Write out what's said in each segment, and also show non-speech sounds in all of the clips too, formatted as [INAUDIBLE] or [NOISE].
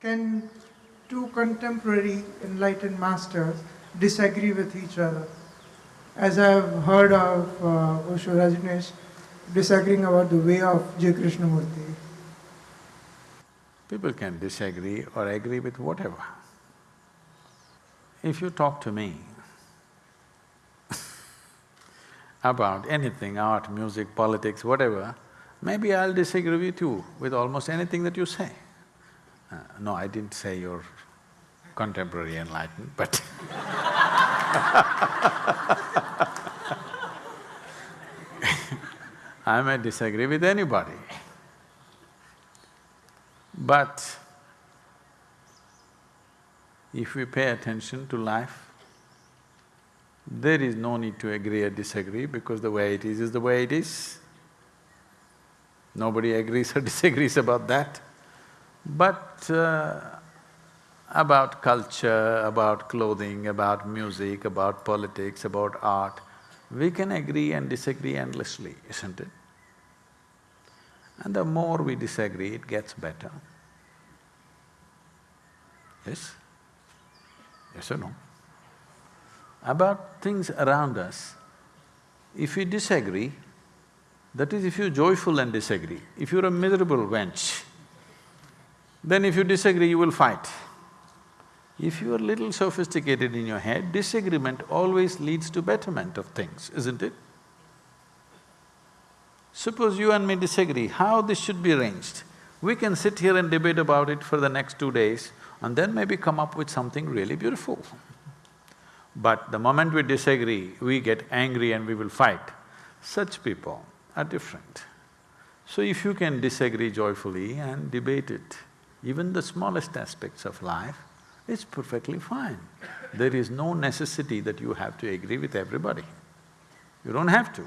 Can two contemporary enlightened masters disagree with each other? As I have heard of uh, Osho Rajneesh disagreeing about the way of J. Krishnamurti. People can disagree or agree with whatever. If you talk to me [LAUGHS] about anything, art, music, politics, whatever, maybe I'll disagree with you with almost anything that you say. Uh, no, I didn't say you're contemporary enlightened, but [LAUGHS] I may disagree with anybody. But if we pay attention to life, there is no need to agree or disagree because the way it is is the way it is. Nobody agrees or [LAUGHS] disagrees about that. But uh, about culture, about clothing, about music, about politics, about art, we can agree and disagree endlessly, isn't it? And the more we disagree, it gets better. Yes? Yes or no? About things around us, if we disagree, that is if you're joyful and disagree. If you're a miserable wench, then if you disagree, you will fight. If you are little sophisticated in your head, disagreement always leads to betterment of things, isn't it? Suppose you and me disagree, how this should be arranged? We can sit here and debate about it for the next two days and then maybe come up with something really beautiful. But the moment we disagree, we get angry and we will fight. Such people are different. So if you can disagree joyfully and debate it, even the smallest aspects of life, it's perfectly fine. There is no necessity that you have to agree with everybody. You don't have to.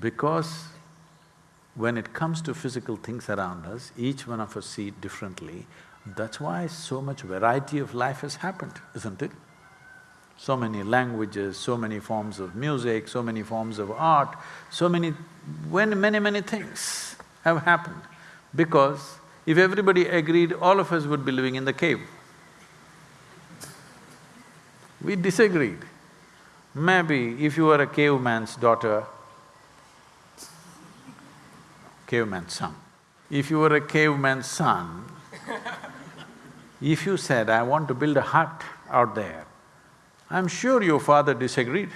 Because when it comes to physical things around us, each one of us see it differently. That's why so much variety of life has happened, isn't it? So many languages, so many forms of music, so many forms of art, so many… when many, many things have happened. Because if everybody agreed, all of us would be living in the cave. We disagreed. Maybe if you were a caveman's daughter, caveman's son, if you were a caveman's son, if you said, I want to build a hut out there, I'm sure your father disagreed.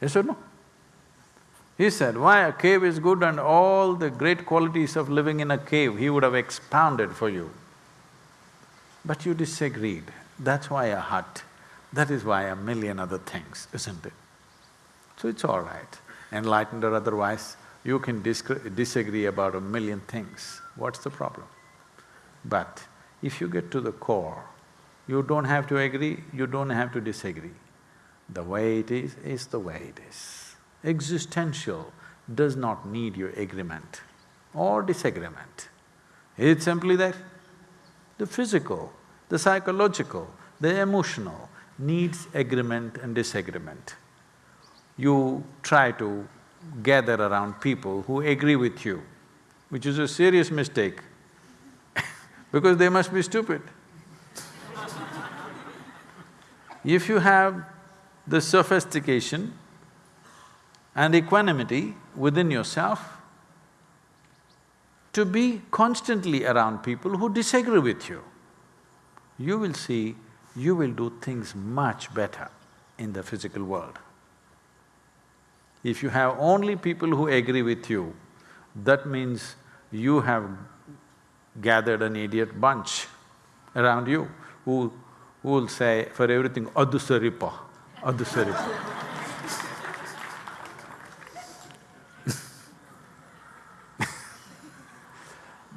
Yes or no? He said, why a cave is good and all the great qualities of living in a cave, he would have expounded for you. But you disagreed, that's why a hut, that is why a million other things, isn't it? So it's all right, enlightened or otherwise, you can disagree about a million things, what's the problem? But if you get to the core, you don't have to agree, you don't have to disagree. The way it is, is the way it is. Existential does not need your agreement or disagreement. It's simply that the physical, the psychological, the emotional needs agreement and disagreement. You try to gather around people who agree with you, which is a serious mistake [LAUGHS] because they must be stupid. if you have the sophistication and equanimity within yourself to be constantly around people who disagree with you. You will see, you will do things much better in the physical world. If you have only people who agree with you, that means you have gathered an idiot bunch around you who, who will say for everything, adusaripa, adusaripa.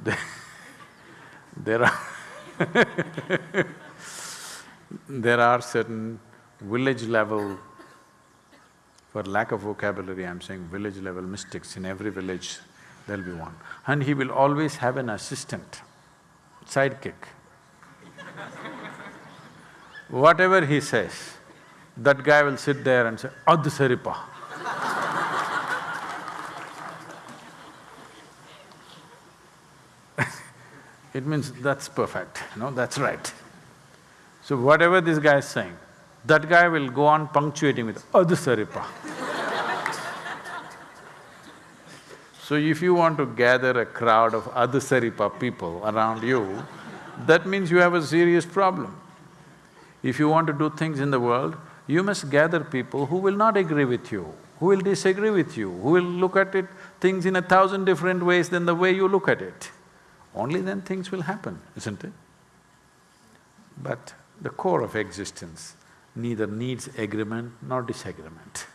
[LAUGHS] there are [LAUGHS] there are certain village level, for lack of vocabulary I'm saying village level mystics, in every village there'll be one. And he will always have an assistant, sidekick. [LAUGHS] Whatever he says, that guy will sit there and say, Adh it means that's perfect, know, that's right. So whatever this guy is saying, that guy will go on punctuating with oh, adhusaripa. [LAUGHS] so if you want to gather a crowd of adhusaripa people around you, that means you have a serious problem. If you want to do things in the world, you must gather people who will not agree with you, who will disagree with you, who will look at it, things in a thousand different ways than the way you look at it. Only then things will happen, isn't it? But the core of existence neither needs agreement nor disagreement.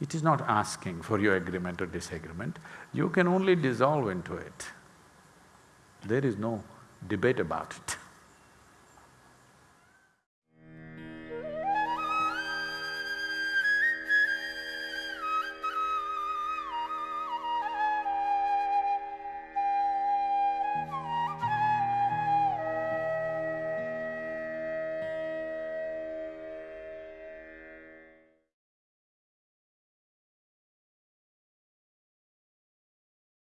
It is not asking for your agreement or disagreement, you can only dissolve into it. There is no debate about it.